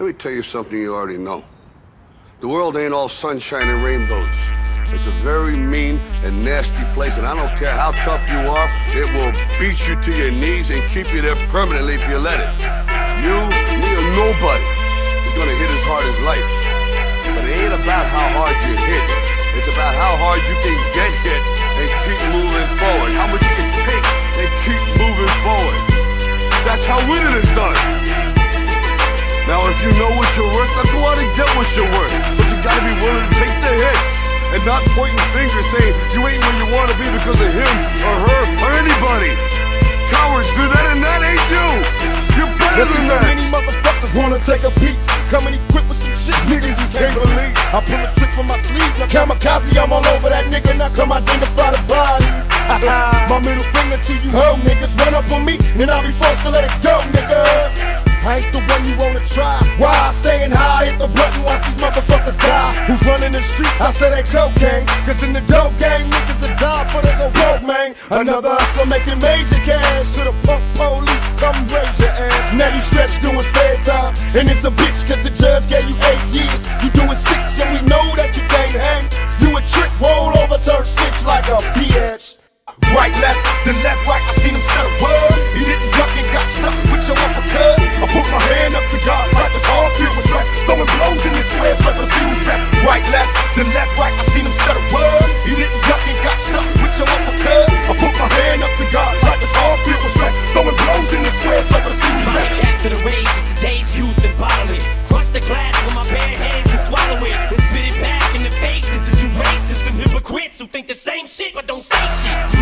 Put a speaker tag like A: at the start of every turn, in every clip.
A: Let me tell you something you already know. The world ain't all sunshine and rainbows. It's a very mean and nasty place, and I don't care how tough you are, it will beat you to your knees and keep you there permanently if you let it. You, me, or nobody is gonna hit as hard as life. But it ain't about how hard you hit. It's about how hard you can get hit know what you're worth, go out and get what you're worth. But you gotta be willing to take the hits and not pointing fingers saying you ain't where you wanna be because of him or her or anybody. Cowards do that and that ain't you. You're better
B: Listen,
A: than
B: so many motherfuckers wanna take a piece. Coming equipped with some shit niggas just can't believe. I pull a trick from my sleeves. I'm kamikaze, I'm all over that nigga. Now come identify the body. my middle finger to you hoe niggas. Run up on me and I'll be forced to let it go, nigga. I ain't the one you wanna try. Why? Staying high, hit the button, watch these motherfuckers die. Who's running the streets? I said they cocaine. Cause in the dope game, niggas will die for they go broke, man. Another hustler making major cash. The punk police, come raid your ass. Now you stretch doing fair time. And it's a bitch cause the judge gave you eight years. You doing six and we know that you can't hang. You a trick, roll over, turn snitch like a bitch. Right, left, then left, right,
C: think the same shit but don't say shit.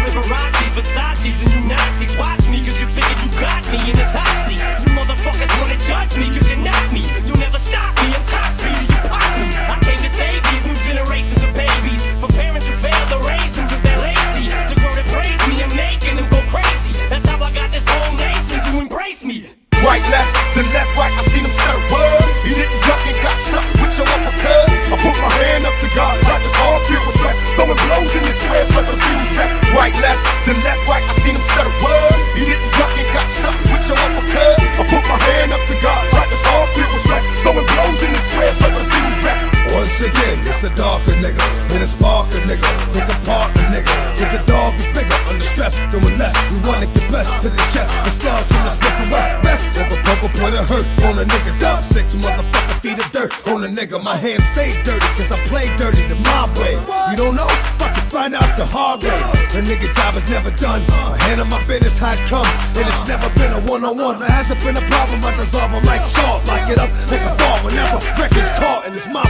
D: Once again, it's the darker nigga, and it's Parker nigga, with the partner nigga, with the dog is bigger, under stress, doing less. We wanna get blessed to the chest, the stars from the Smith and West. Best of a purple put a hurt on a nigga, dub six motherfucker feet of dirt on a nigga. My hands stay dirty, cause I play dirty the mob way. You don't know? Fucking find out the hard way. The nigga job is never done. I handle my business how it come, and it's never been a one on one. There hasn't been a problem, I dissolve them like salt, lock it up like a fall whenever records caught, and it's my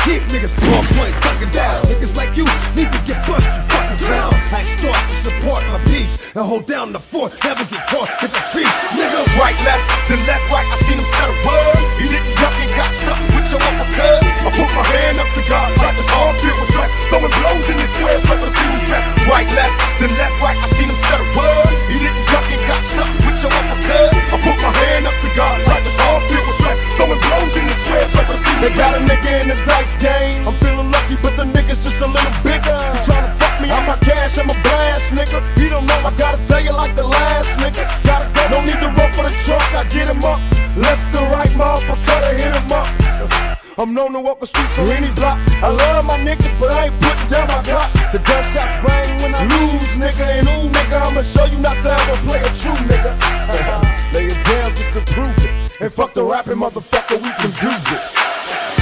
D: Keep niggas point, ducking down. Niggas like you need to get bust, you fucking clown. Act start to support my peeps and hold down the fort, never get caught if it creeps. Nigga,
B: Right, left, then left, right, I seen him set a word. He didn't duck and got stuck with your uppercut. I put my hand up to God like his heart filled with stress. Throwing blows in his square circle to see who's best. Right, left, then left, right, I seen him set a word. He didn't duck and got stuck with your uppercut. I put my hand up to God like his heart filled with stress. Throwing blows in his square circle They got a nigga in the dice game. I'm feeling lucky, but the nigga's just a little bigger. You tryna fuck me? I'm a cash, I'm a blast, nigga. You don't know, I gotta tell you like the last nigga. Gotta go, no need to run for the truck. I get him up, left to right, my uppercut, I hit him up. I'm known to walk the streets or any block. I love my niggas, but I ain't putting down my Glock. The gunshots bang when I lose, nigga. And ooh, nigga, I'ma show you not to ever play a true nigga. Lay it down just to prove it. And fuck the rapping motherfucker, we can do this.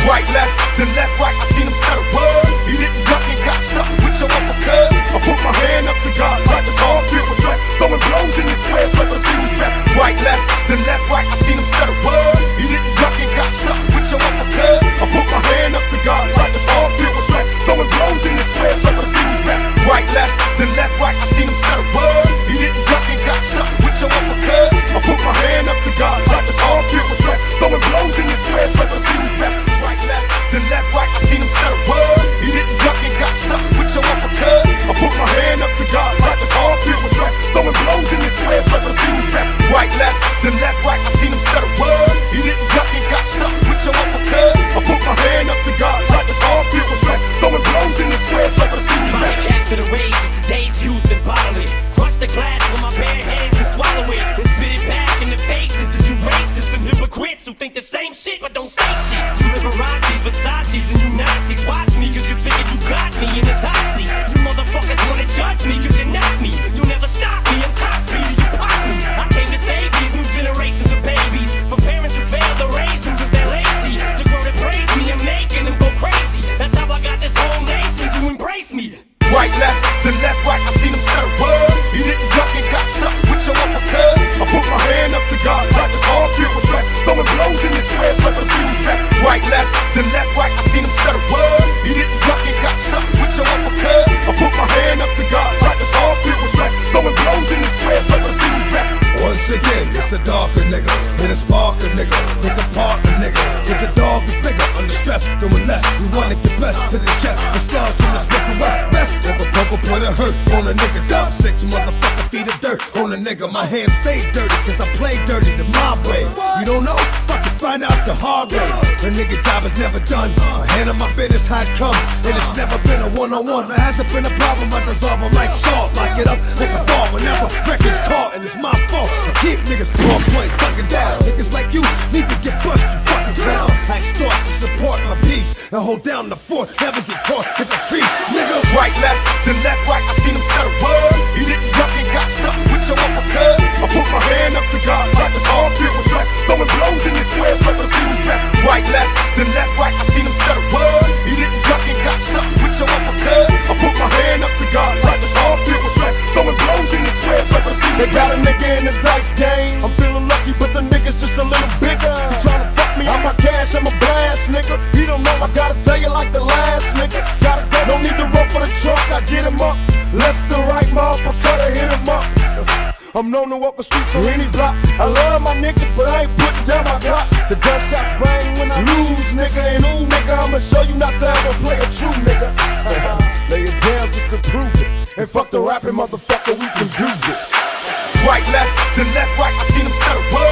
B: Right, left, then left, right, I seen him set a word. He didn't duck and got stuck with your uppercut. I put my hand up to God like his heart filled with stress. Throwing blows in his square circle see who's best. Right, left, then left, right, I seen him set a word.
D: It's the darker nigga, with a sparker nigga, with the partner nigga, with the dog is bigger, under stress, doing less. We wanna get blessed to the chest, the stars from the Smith and West. Best of a purple put a hurt on a nigga. Dub six motherfucker feet of dirt on a nigga. My hands stay dirty, cause I play dirty the mob way. You don't know? Fucking find out the hard way. The nigga job is never done. hand handle my business how it come, and it's never been a one on one. There hasn't been a problem, I dissolve them like salt. Lock it up like a fall whenever records caught, and it's my fault. Keep niggas on point, fucking down. Niggas like you need to get bust, you fucking clown. I extort to support my peeps and hold down the fort. Never get caught if I creep, nigga.
B: Right, left, then left, right. I seen him set a word. He didn't duck and got stuck with your I'm known to walk the streets on any block. I love my niggas, but I ain't putting down my block. The gunshots rang when I lose, nigga. And ooh, nigga, I'ma show you not to ever play a true nigga. Lay it down just to prove it. And fuck the rapping motherfucker, we can do this.
E: Right, left, then left, right. I seen
B: them set up.